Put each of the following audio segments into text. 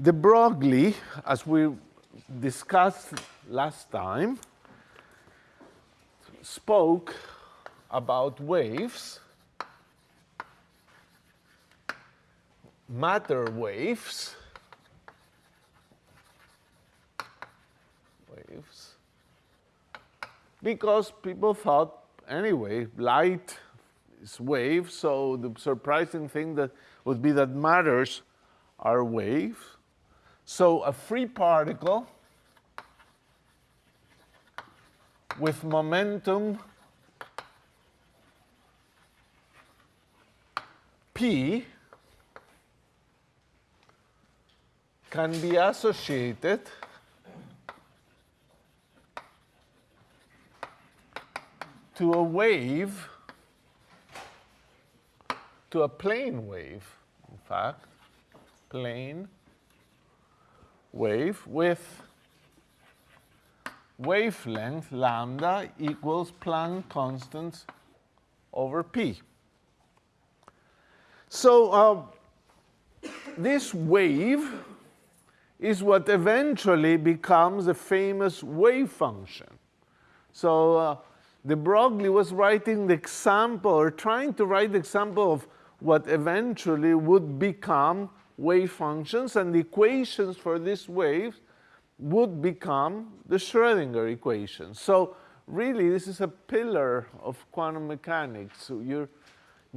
de Broglie, as we discussed last time, spoke about waves, matter waves, waves, because people thought, anyway, light is wave, so the surprising thing that would be that matters are waves. So a free particle with momentum P can be associated to a wave, to a plane wave, in fact, plane wave with wavelength lambda equals Planck constant over p. So uh, this wave is what eventually becomes a famous wave function. So uh, de Broglie was writing the example, or trying to write the example of what eventually would become wave functions, and the equations for these waves would become the Schrodinger equation. So really, this is a pillar of quantum mechanics. So you're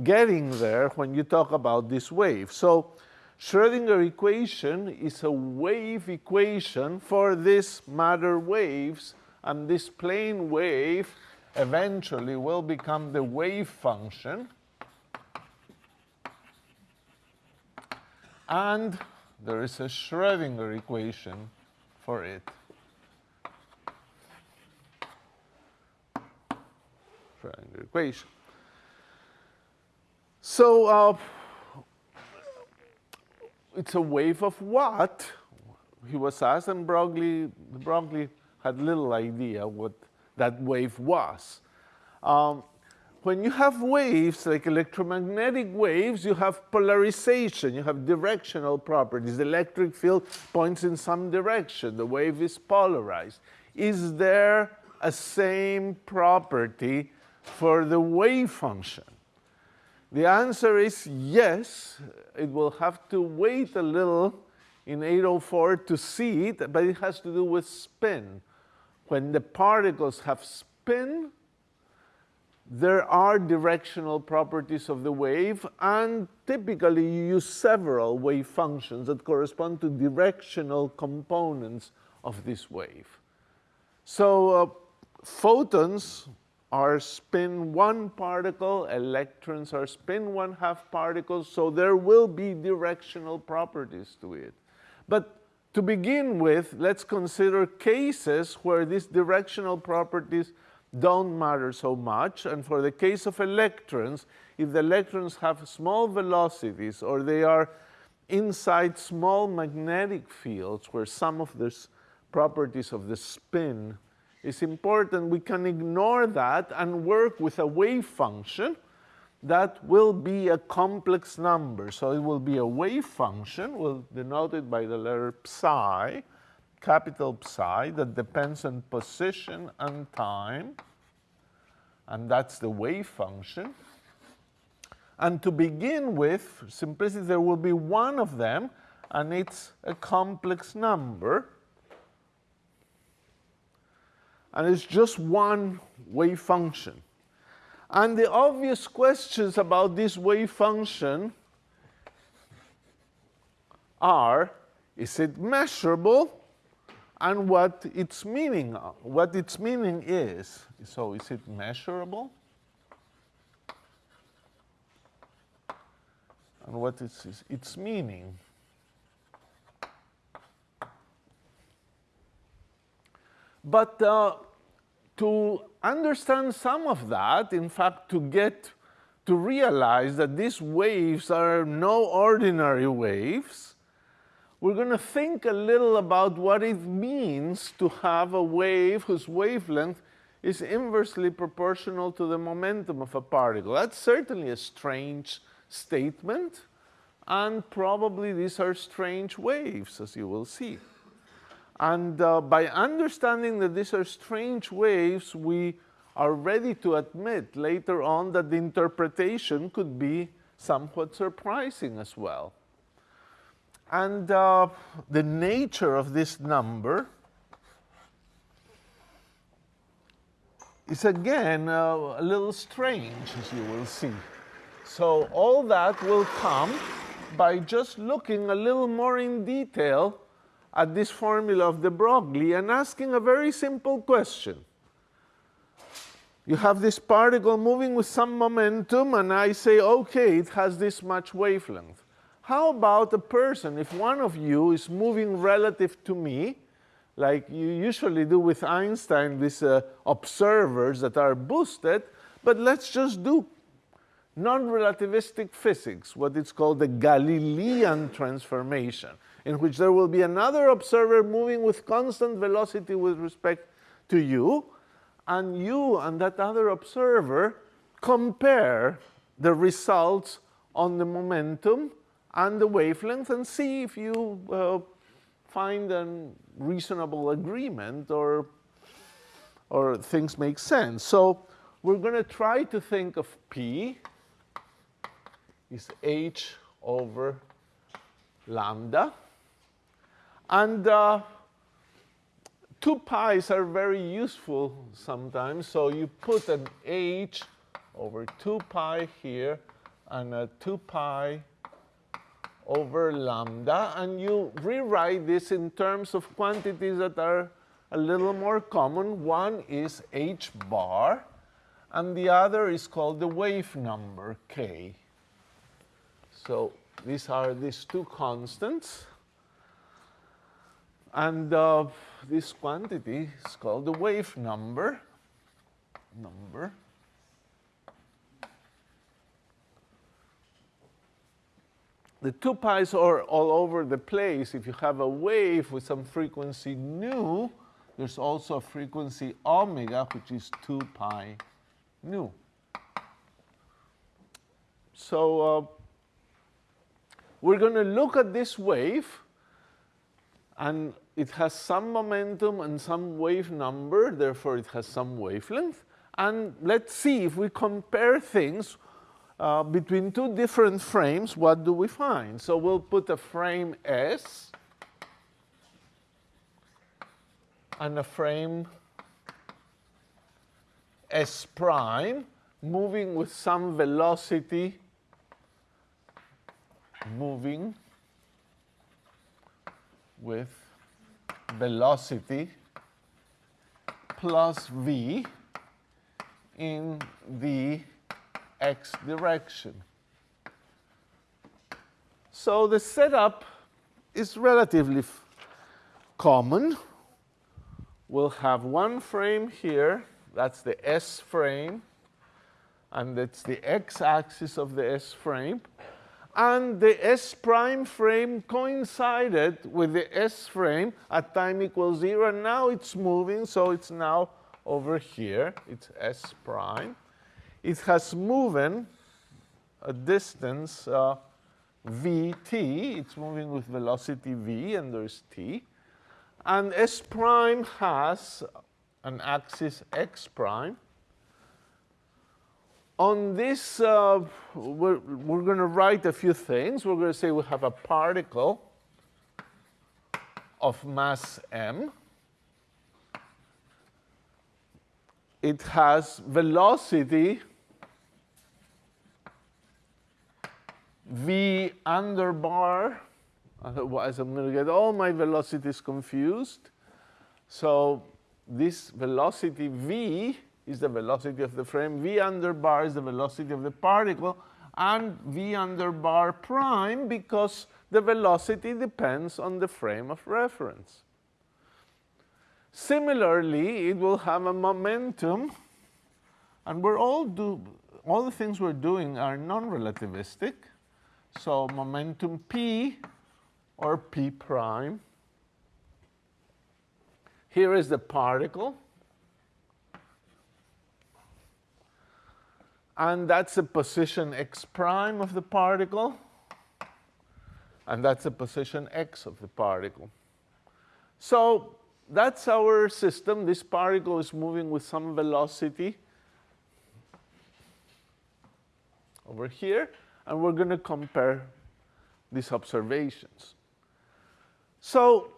getting there when you talk about this wave. So Schrodinger equation is a wave equation for these matter waves, and this plane wave eventually will become the wave function. And there is a Schrodinger equation for it. Schrodinger equation. So uh, it's a wave of what? He was asked, and Broglie, Broglie had little idea what that wave was. Um, when you have waves, like electromagnetic waves, you have polarization, you have directional properties. The electric field points in some direction. The wave is polarized. Is there a same property for the wave function? The answer is yes. It will have to wait a little in 804 to see it, but it has to do with spin. When the particles have spin, there are directional properties of the wave, and typically you use several wave functions that correspond to directional components of this wave. So uh, photons are spin one particle, electrons are spin one half particles, so there will be directional properties to it. But to begin with, let's consider cases where these directional properties don't matter so much. And for the case of electrons, if the electrons have small velocities or they are inside small magnetic fields where some of the properties of the spin is important, we can ignore that and work with a wave function that will be a complex number. So it will be a wave function, we'll denote it by the letter psi, capital psi that depends on position and time, and that's the wave function. And to begin with, simplicity, there will be one of them, and it's a complex number. And it's just one wave function. And the obvious questions about this wave function are, is it measurable? And what its meaning, what its meaning is. So is it measurable? And what is its meaning? But uh, to understand some of that, in fact, to get to realize that these waves are no ordinary waves, we're going to think a little about what it means to have a wave whose wavelength is inversely proportional to the momentum of a particle. That's certainly a strange statement. and probably these are strange waves, as you will see. And uh, by understanding that these are strange waves, we are ready to admit later on that the interpretation could be somewhat surprising as well. And uh, the nature of this number is again uh, a little strange, as you will see. So all that will come by just looking a little more in detail at this formula of de Broglie and asking a very simple question. You have this particle moving with some momentum, and I say, okay, it has this much wavelength. How about a person, if one of you is moving relative to me, like you usually do with Einstein, with uh, observers that are boosted, but let's just do non-relativistic physics, what is called the Galilean transformation, in which there will be another observer moving with constant velocity with respect to you, and you and that other observer compare the results on the momentum and the wavelength and see if you uh, find a reasonable agreement or, or things make sense. So we're going to try to think of P is h over lambda. And uh, two pi's are very useful sometimes. So you put an h over 2 pi here and a 2 pi over lambda, and you rewrite this in terms of quantities that are a little more common. One is h bar, and the other is called the wave number, k. So these are these two constants. And uh, this quantity is called the wave number. Number. The two pi's are all over the place. If you have a wave with some frequency nu, there's also a frequency omega, which is 2 pi nu. So uh, we're going to look at this wave, and it has some momentum and some wave number, therefore it has some wavelength. And let's see if we compare things uh, between two different frames, what do we find? So we'll put a frame S and a frame S prime moving with some velocity moving with velocity plus v in the x direction. So the setup is relatively common. We'll have one frame here, that's the S frame, and that's the x-axis of the S frame and the S prime frame coincided with the S frame at time equals zero, and now it's moving, so it's now over here, it's S prime. It has moved a distance uh, vt, it's moving with velocity v, and there's t. And S prime has an axis x prime, on this, uh, we're, we're going to write a few things. We're going to say we have a particle of mass m. It has velocity v under bar. Otherwise, I'm going to get all my velocities confused. So this velocity v is the velocity of the frame, v under bar is the velocity of the particle, and v under bar prime because the velocity depends on the frame of reference. Similarly, it will have a momentum, and we're all do all the things we're doing are non-relativistic. So momentum p or p prime. Here is the particle. and that's the position x prime of the particle. And that's the position x of the particle. So that's our system. This particle is moving with some velocity over here, and we're going to compare these observations. So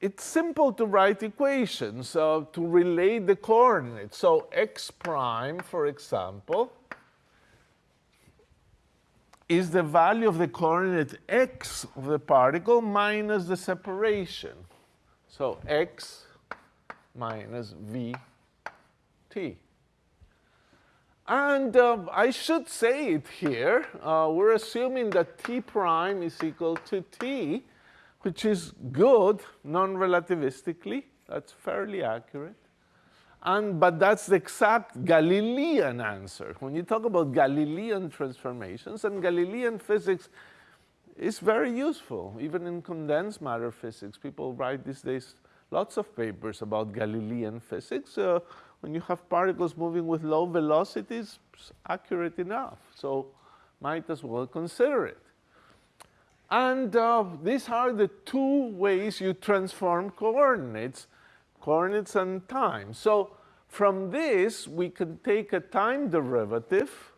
it's simple to write equations uh, to relate the coordinates. So x prime, for example, is the value of the coordinate x of the particle minus the separation. So x minus vt. And uh, I should say it here. Uh, we're assuming that t prime is equal to t, which is good non-relativistically. That's fairly accurate. And, but that's the exact Galilean answer. When you talk about Galilean transformations, and Galilean physics is very useful. Even in condensed matter physics, people write these days lots of papers about Galilean physics. Uh, when you have particles moving with low velocities, it's accurate enough. So might as well consider it. And uh, these are the two ways you transform coordinates, coordinates and time. So from this, we can take a time derivative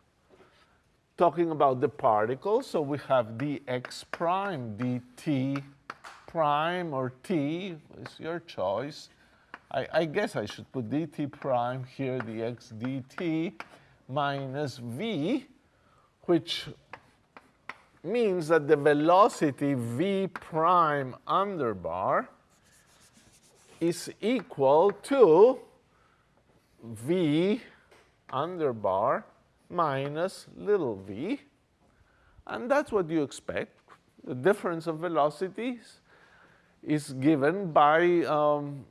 talking about the particle. So we have dx prime dt prime or t is your choice. I, I, guess I should put dt prime here, dx dt minus v, which means that the velocity v prime under bar is equal to v under bar minus little v. And that's what you expect. The difference of velocities is given by um,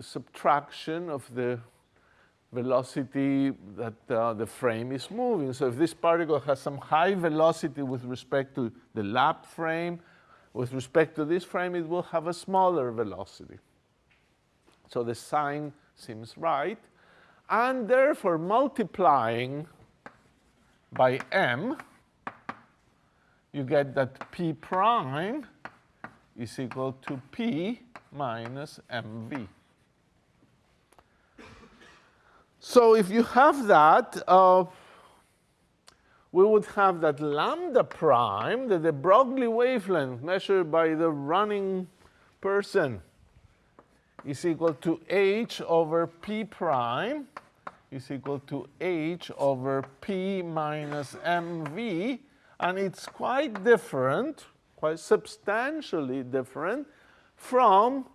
subtraction of the velocity that uh, the frame is moving. So if this particle has some high velocity with respect to the lab frame, with respect to this frame, it will have a smaller velocity. So the sign seems right. And therefore, multiplying by m, you get that p prime is equal to p minus mv. So if you have that, uh, we would have that lambda prime, that de Broglie wavelength measured by the running person is equal to h over p prime is equal to h over p minus mv, and it's quite different, quite substantially different from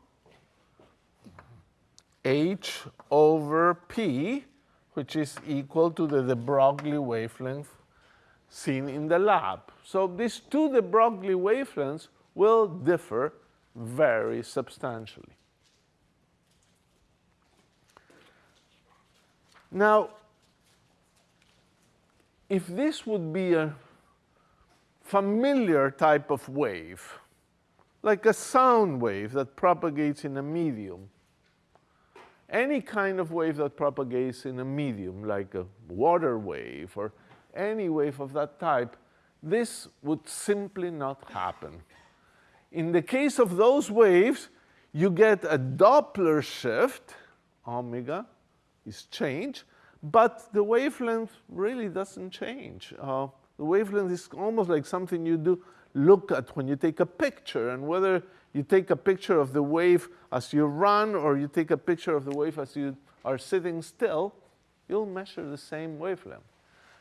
h over p, which is equal to the de Broglie wavelength seen in the lab. So these two de Broglie wavelengths will differ very substantially. Now, if this would be a familiar type of wave, like a sound wave that propagates in a medium, any kind of wave that propagates in a medium, like a water wave or any wave of that type, this would simply not happen. In the case of those waves, you get a Doppler shift, omega, is change, but the wavelength really doesn't change. Uh, the wavelength is almost like something you do look at when you take a picture, and whether you take a picture of the wave as you run or you take a picture of the wave as you are sitting still, you'll measure the same wavelength.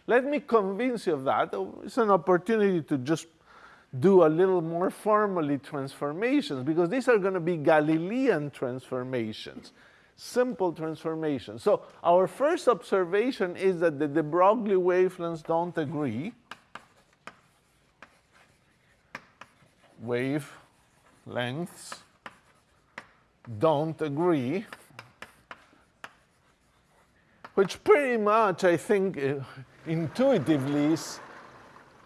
Let me convince you of that. It's an opportunity to just do a little more formally transformations because these are going to be Galilean transformations simple transformation. So our first observation is that the de Broglie wavelengths don't agree. Wave lengths don't agree, which pretty much, I think, uh, intuitively is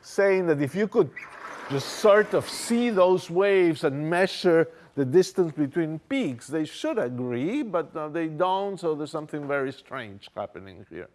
saying that if you could just sort of see those waves and measure the distance between peaks. They should agree, but uh, they don't, so there's something very strange happening here.